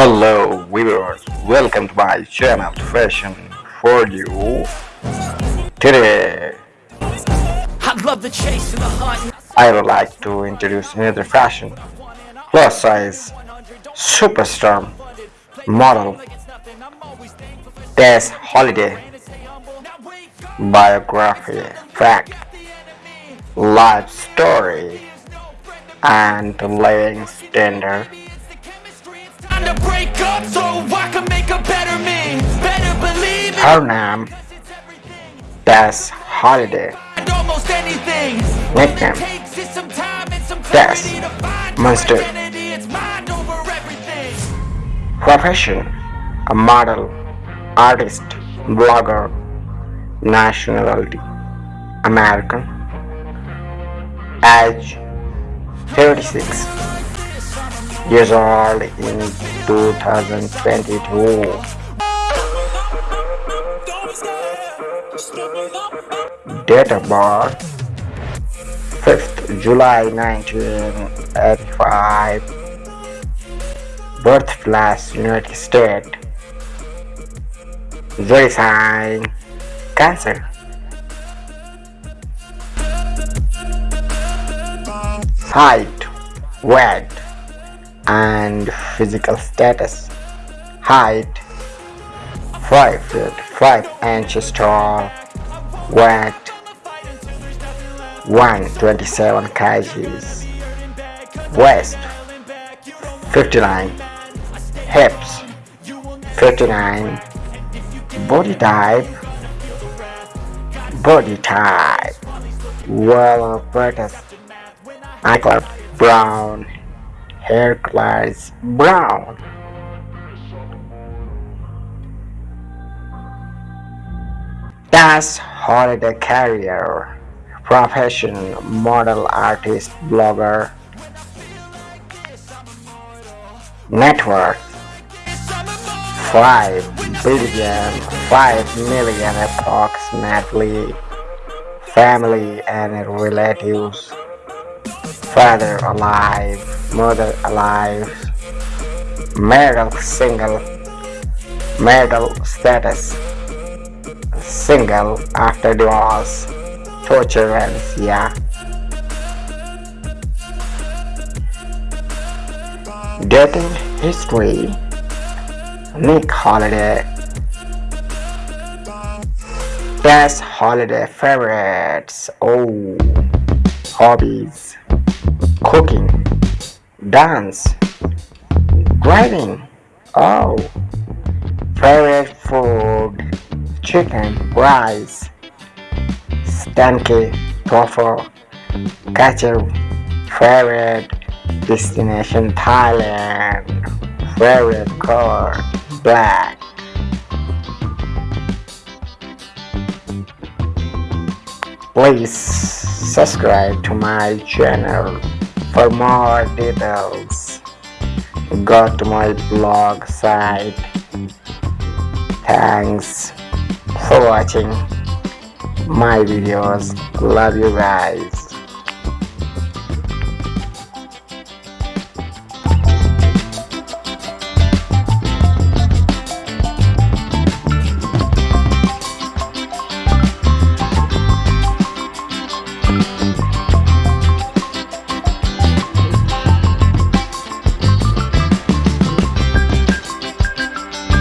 Hello viewers, welcome to my channel Fashion for You. Today I love the chase and the hunt. I would like to introduce another fashion plus size superstar model Tess Holliday biography fact life story and living standard Time to break up so I can make a better me. Better believe it. her name Tess Holliday And almost anything. Nickname. Takes some time and some Tess. clarity to find Monster. your identity. It's mind over everything. Profession a model, artist, blogger, nationality American, age 36 years old in 2022. Date of birth 5th July 1985 Birthplace United States. Zodiac sign Cancer. Height Weight and physical status. Height 5 feet 5 inches tall. Weight 127 kgs. Waist 59 Hips 59 Body type Body type. Well British Eye color brown Hair color brown. That's holiday career Profession model artist blogger. Network, worth 5 billion 5 million approximately family and relatives father alive mother alive marital single marital status single after divorce Torture children yeah dating history Nick Holliday. Best holiday favorites Oh Hobbies Cooking Dance Driving Oh Favorite food Chicken Rice Stanky Tofu Ketchup Favorite Destination Thailand. Favorite color Black. Please subscribe to my channel for more details. Go to my blog site. Thanks for watching my videos. Love you guys.